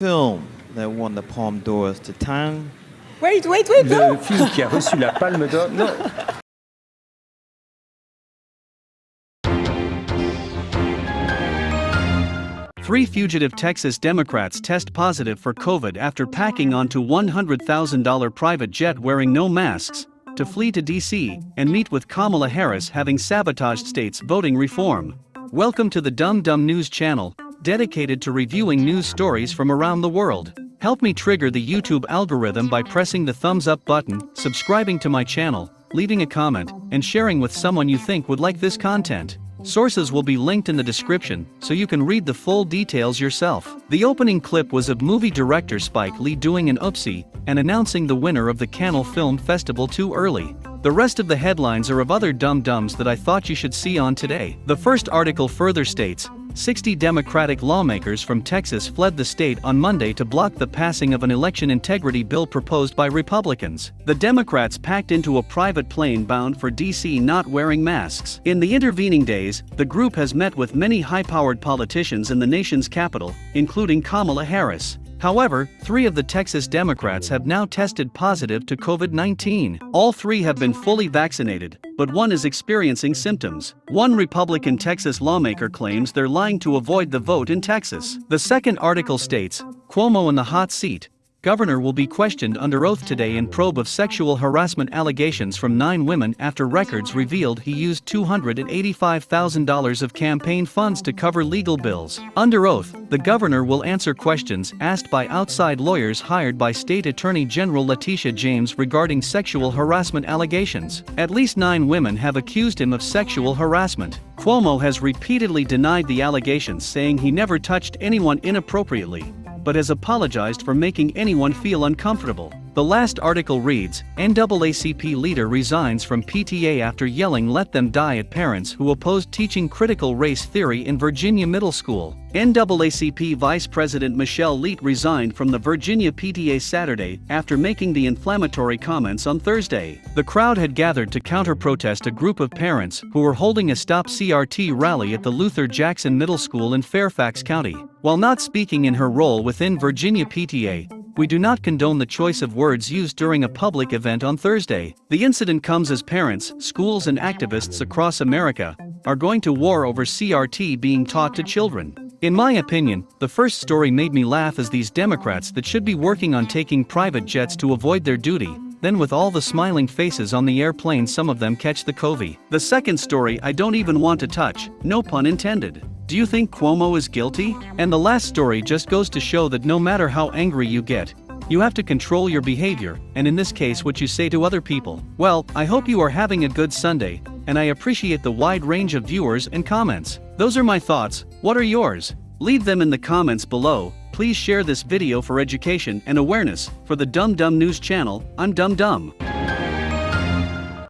film that won the Palme d'Or to Tang. Wait, wait, wait, Le film qui a reçu la palme d'or. Non. Three fugitive Texas Democrats test positive for COVID after packing onto $100,000 private jet wearing no masks to flee to D.C. and meet with Kamala Harris having sabotaged states' voting reform. Welcome to the Dumb Dumb News channel, dedicated to reviewing news stories from around the world. Help me trigger the YouTube algorithm by pressing the thumbs up button, subscribing to my channel, leaving a comment, and sharing with someone you think would like this content. Sources will be linked in the description, so you can read the full details yourself. The opening clip was of movie director Spike Lee doing an oopsie and announcing the winner of the Cannes Film Festival too early. The rest of the headlines are of other dumb dumbs that I thought you should see on today. The first article further states 60 Democratic lawmakers from Texas fled the state on Monday to block the passing of an election integrity bill proposed by Republicans. The Democrats packed into a private plane bound for D.C. not wearing masks. In the intervening days, the group has met with many high powered politicians in the nation's capital, including Kamala Harris. However, three of the Texas Democrats have now tested positive to COVID 19. All three have been fully vaccinated, but one is experiencing symptoms. One Republican Texas lawmaker claims they're lying to avoid the vote in Texas. The second article states Cuomo in the hot seat, Governor will be questioned under oath today in probe of sexual harassment allegations from nine women after records revealed he used $285,000 of campaign funds to cover legal bills. Under oath, the governor will answer questions asked by outside lawyers hired by State Attorney General Letitia James regarding sexual harassment allegations. At least nine women have accused him of sexual harassment. Cuomo has repeatedly denied the allegations, saying he never touched anyone inappropriately but has apologized for making anyone feel uncomfortable. The last article reads NAACP leader resigns from PTA after yelling let them die at parents who opposed teaching critical race theory in Virginia middle school. NAACP Vice President Michelle Leete resigned from the Virginia PTA Saturday after making the inflammatory comments on Thursday. The crowd had gathered to counter protest a group of parents who were holding a Stop CRT rally at the Luther Jackson Middle School in Fairfax County. While not speaking in her role within Virginia PTA, we do not condone the choice of words used during a public event on Thursday. The incident comes as parents, schools, and activists across America are going to war over CRT being taught to children. In my opinion, the first story made me laugh as these Democrats that should be working on taking private jets to avoid their duty, then with all the smiling faces on the airplane some of them catch the covey. The second story I don't even want to touch, no pun intended. Do you think Cuomo is guilty? And the last story just goes to show that no matter how angry you get, you have to control your behavior, and in this case, what you say to other people. Well, I hope you are having a good Sunday, and I appreciate the wide range of viewers and comments. Those are my thoughts, what are yours? Leave them in the comments below. Please share this video for education and awareness. For the Dumb Dumb News channel, I'm Dumb Dumb.